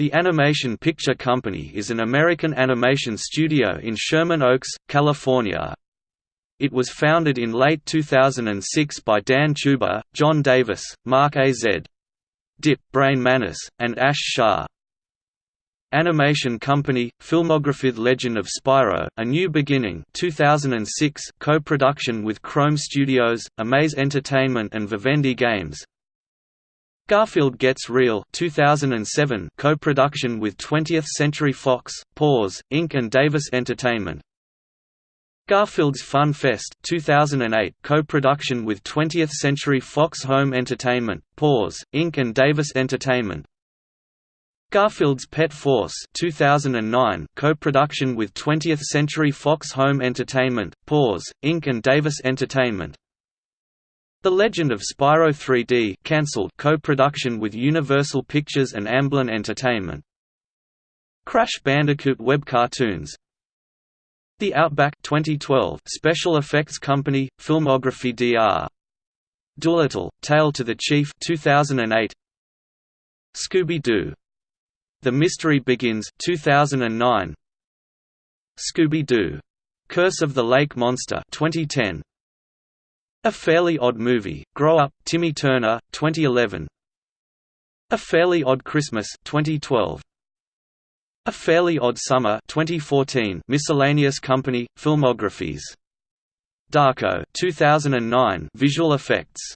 The Animation Picture Company is an American animation studio in Sherman Oaks, California. It was founded in late 2006 by Dan Chuba, John Davis, Mark A. Z. Dipp, Brian Manis, and Ash Shah. Animation company, Filmography Legend of Spyro, A New Beginning 2006 co-production with Krome Studios, Amaze Entertainment and Vivendi Games Garfield Gets Real 2007 co-production with 20th Century Fox, Paws, Inc. and Davis Entertainment. Garfield's Fun Fest 2008 co-production with 20th Century Fox Home Entertainment, Paws, Inc. and Davis Entertainment. Garfield's Pet Force 2009 co-production with 20th Century Fox Home Entertainment, Paws, Inc. and Davis Entertainment. The Legend of Spyro 3D cancelled co-production with Universal Pictures and Amblin Entertainment. Crash Bandicoot web cartoons. The Outback 2012 special effects company, Filmography Dr. Dolittle, Tail to the Chief 2008. Scooby-Doo. The Mystery Begins 2009. Scooby-Doo. Curse of the Lake Monster 2010. A Fairly Odd Movie, Grow Up, Timmy Turner, 2011 A Fairly Odd Christmas 2012. A Fairly Odd Summer 2014 Miscellaneous Company, Filmographies. Darko 2009 Visual effects